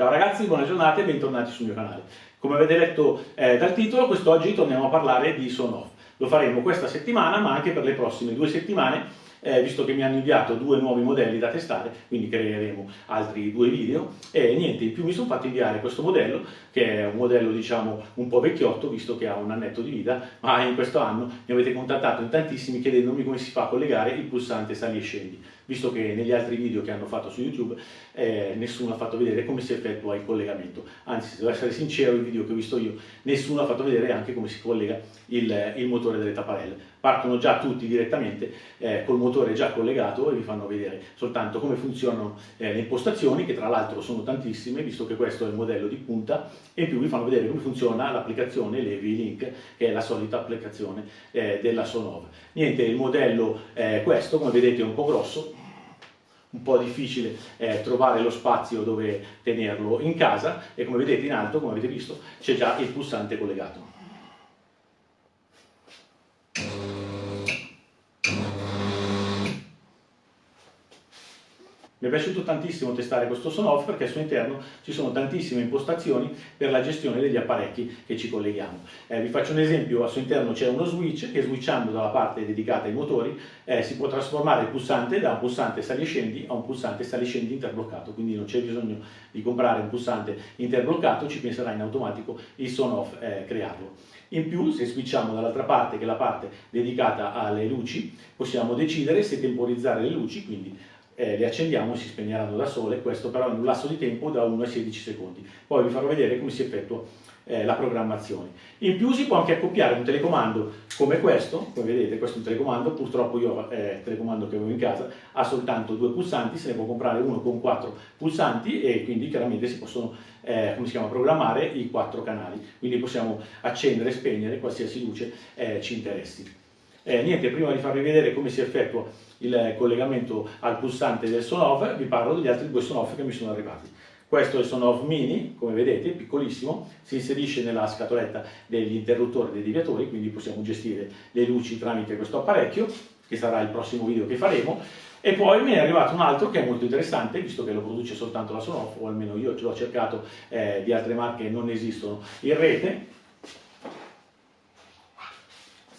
Ciao ragazzi, buona giornata e bentornati sul mio canale. Come avete letto eh, dal titolo, quest'oggi torniamo a parlare di Sonoff. Lo faremo questa settimana, ma anche per le prossime due settimane eh, visto che mi hanno inviato due nuovi modelli da testare, quindi creeremo altri due video e niente, in più mi sono fatto inviare questo modello che è un modello diciamo un po' vecchiotto visto che ha un annetto di vita, ma in questo anno mi avete contattato in tantissimi chiedendomi come si fa a collegare il pulsante sali e scendi, visto che negli altri video che hanno fatto su YouTube eh, nessuno ha fatto vedere come si effettua il collegamento, anzi se devo essere sincero il video che ho visto io nessuno ha fatto vedere anche come si collega il, il motore delle tapparelle, partono già tutti direttamente eh, col motore già collegato e vi fanno vedere soltanto come funzionano eh, le impostazioni che tra l'altro sono tantissime visto che questo è il modello di punta e in più vi fanno vedere come funziona l'applicazione Levi Link che è la solita applicazione eh, della Sonov. Niente, il modello è questo, come vedete è un po' grosso, un po' difficile eh, trovare lo spazio dove tenerlo in casa e come vedete in alto, come avete visto, c'è già il pulsante collegato. Mi è piaciuto tantissimo testare questo Sonoff perché al suo interno ci sono tantissime impostazioni per la gestione degli apparecchi che ci colleghiamo. Eh, vi faccio un esempio, al suo interno c'è uno switch che switchando dalla parte dedicata ai motori eh, si può trasformare il pulsante da un pulsante sali-scendi a un pulsante sali-scendi interbloccato, quindi non c'è bisogno di comprare un pulsante interbloccato, ci penserà in automatico il Sonoff eh, crearlo. In più, se switchiamo dall'altra parte, che è la parte dedicata alle luci, possiamo decidere se temporizzare le luci, quindi eh, le accendiamo e si spegneranno da sole, questo però in un lasso di tempo da 1 ai 16 secondi. Poi vi farò vedere come si effettua eh, la programmazione. In più si può anche accoppiare un telecomando come questo, come vedete questo è un telecomando, purtroppo io eh, il telecomando che avevo in casa ha soltanto due pulsanti, se ne può comprare uno con quattro pulsanti e quindi chiaramente si possono eh, si chiama, programmare i quattro canali, quindi possiamo accendere e spegnere qualsiasi luce eh, ci interessi. Eh, niente, prima di farvi vedere come si effettua il collegamento al pulsante del Sonov, vi parlo degli altri due Sonov che mi sono arrivati. Questo è il Sonov Mini, come vedete, piccolissimo, si inserisce nella scatoletta degli interruttori dei deviatori, quindi possiamo gestire le luci tramite questo apparecchio, che sarà il prossimo video che faremo. E poi mi è arrivato un altro che è molto interessante, visto che lo produce soltanto la Sonoff, o almeno io ce l'ho cercato, eh, di altre marche non esistono in rete.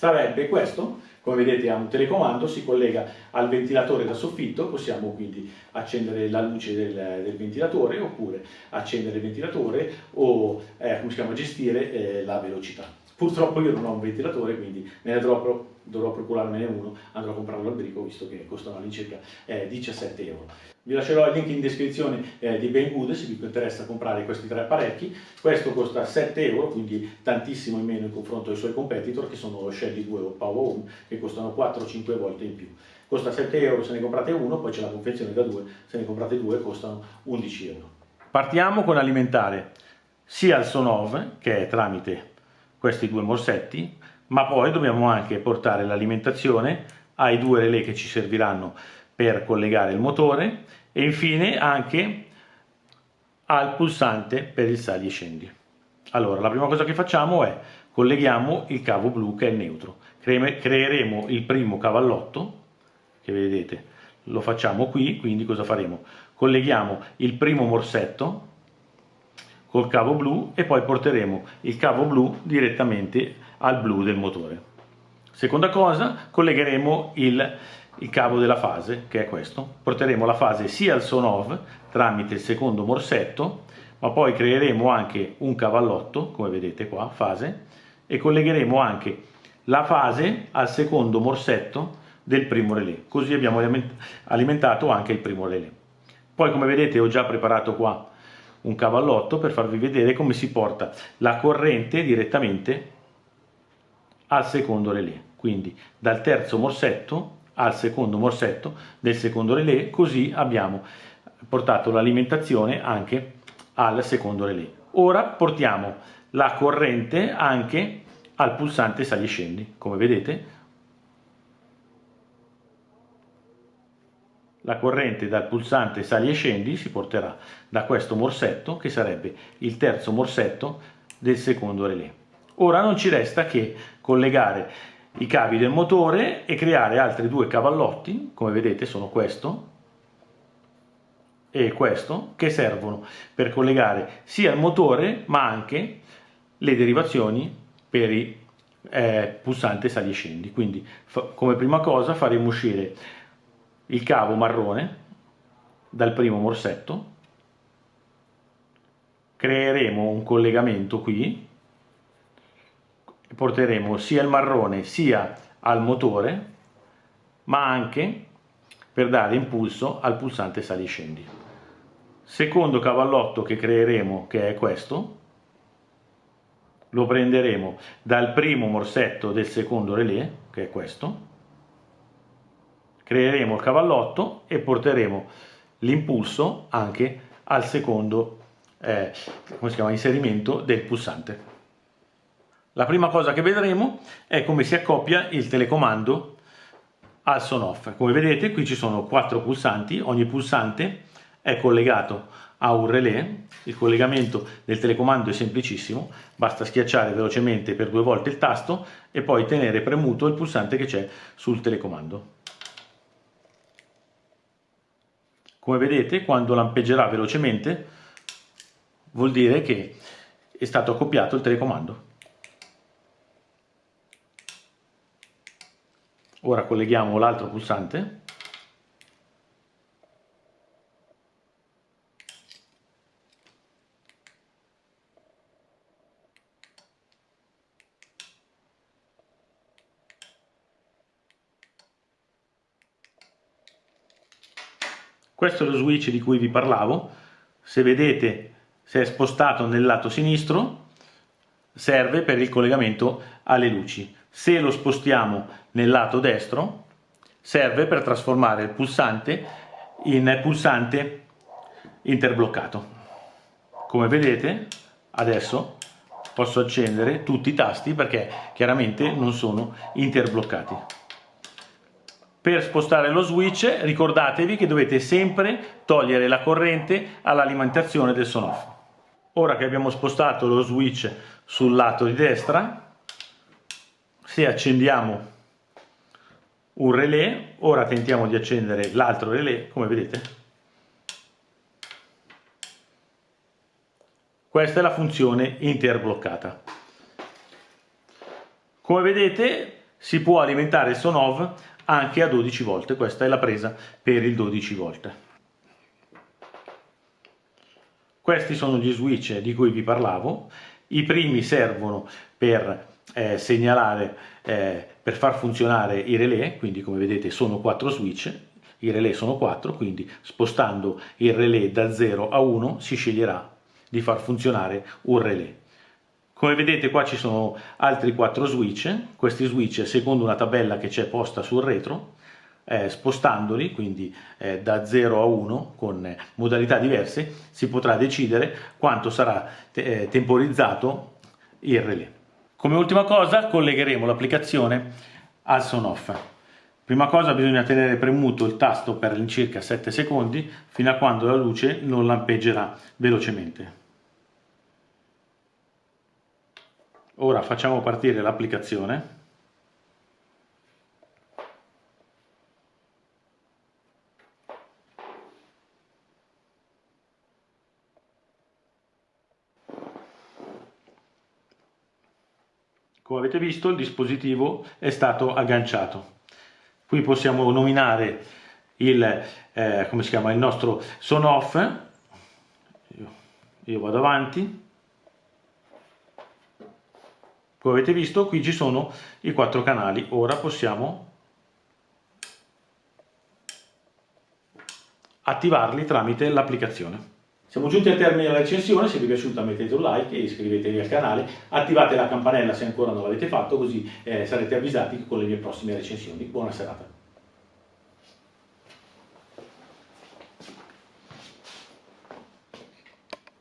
Sarebbe questo, come vedete ha un telecomando, si collega al ventilatore da soffitto, possiamo quindi accendere la luce del, del ventilatore oppure accendere il ventilatore o eh, chiama, gestire eh, la velocità. Purtroppo io non ho un ventilatore, quindi ne dovrò, dovrò procurarmene uno, andrò a comprarlo al brico visto che costano all'incirca eh, 17 euro. Vi lascerò il link in descrizione eh, di Banggood se vi interessa comprare questi tre apparecchi. Questo costa 7 euro, quindi tantissimo in meno in confronto ai suoi competitor che sono lo Shelly 2 o Power Home che costano 4-5 volte in più. Costa 7 euro se ne comprate uno, poi c'è la confezione da due, se ne comprate due costano 11 euro. Partiamo con alimentare sia il Sonov, che tramite questi due morsetti, ma poi dobbiamo anche portare l'alimentazione ai due relè che ci serviranno per collegare il motore e infine anche al pulsante per il sali e scendi. Allora, la prima cosa che facciamo è colleghiamo il cavo blu che è il neutro. Creeremo il primo cavallotto, che vedete, lo facciamo qui, quindi cosa faremo? Colleghiamo il primo morsetto col cavo blu e poi porteremo il cavo blu direttamente al blu del motore. Seconda cosa, collegheremo il, il cavo della fase, che è questo. Porteremo la fase sia al Sonov tramite il secondo morsetto, ma poi creeremo anche un cavallotto, come vedete qua, fase, e collegheremo anche la fase al secondo morsetto del primo relè. Così abbiamo alimentato anche il primo relè. Poi come vedete ho già preparato qua un cavallotto per farvi vedere come si porta la corrente direttamente al secondo relè. Quindi dal terzo morsetto al secondo morsetto del secondo relè così abbiamo portato l'alimentazione anche al secondo relè. Ora portiamo la corrente anche al pulsante sali e scendi. Come vedete La corrente dal pulsante sali e scendi si porterà da questo morsetto che sarebbe il terzo morsetto del secondo relè. Ora non ci resta che collegare i cavi del motore e creare altri due cavallotti, come vedete sono questo, e questo che servono per collegare sia il motore ma anche le derivazioni per i eh, pulsante sali e scendi quindi come prima cosa faremo uscire il cavo marrone dal primo morsetto. Creeremo un collegamento qui porteremo sia il marrone sia al motore ma anche per dare impulso al pulsante sali scendi. Secondo cavallotto che creeremo che è questo lo prenderemo dal primo morsetto del secondo relè che è questo creeremo il cavallotto e porteremo l'impulso anche al secondo eh, si chiama, inserimento del pulsante. La prima cosa che vedremo è come si accoppia il telecomando al son off. Come vedete qui ci sono quattro pulsanti ogni pulsante è collegato a un relè. Il collegamento del telecomando è semplicissimo basta schiacciare velocemente per due volte il tasto e poi tenere premuto il pulsante che c'è sul telecomando come vedete quando lampeggerà velocemente vuol dire che è stato accoppiato il telecomando. Ora colleghiamo l'altro pulsante Questo è lo switch di cui vi parlavo, se vedete se è spostato nel lato sinistro serve per il collegamento alle luci, se lo spostiamo nel lato destro serve per trasformare il pulsante in pulsante interbloccato. Come vedete adesso posso accendere tutti i tasti perché chiaramente non sono interbloccati. Per spostare lo switch ricordatevi che dovete sempre togliere la corrente all'alimentazione del sonoff. Ora che abbiamo spostato lo switch sul lato di destra, se accendiamo un relè, ora tentiamo di accendere l'altro relè, come vedete. Questa è la funzione interbloccata. Come vedete si può alimentare il Sonov anche a 12 volte, questa è la presa per il 12 volte. Questi sono gli switch di cui vi parlavo, i primi servono per eh, segnalare, eh, per far funzionare i relè, quindi come vedete sono quattro switch, i relè sono 4, quindi spostando il relè da 0 a 1 si sceglierà di far funzionare un relè. Come vedete qua ci sono altri quattro switch, questi switch secondo una tabella che c'è posta sul retro, eh, spostandoli, quindi eh, da 0 a 1 con modalità diverse, si potrà decidere quanto sarà te eh, temporizzato il relè. Come ultima cosa collegheremo l'applicazione al son off. Prima cosa bisogna tenere premuto il tasto per all'incirca 7 secondi fino a quando la luce non lampeggerà velocemente. Ora facciamo partire l'applicazione. Come avete visto il dispositivo è stato agganciato. Qui possiamo nominare il, eh, chiama, il nostro son off. Io vado avanti come avete visto qui ci sono i quattro canali ora possiamo attivarli tramite l'applicazione siamo giunti al termine della recensione, se vi è piaciuta mettete un like e iscrivetevi al canale, attivate la campanella se ancora non l'avete fatto così eh, sarete avvisati con le mie prossime recensioni. Buona serata!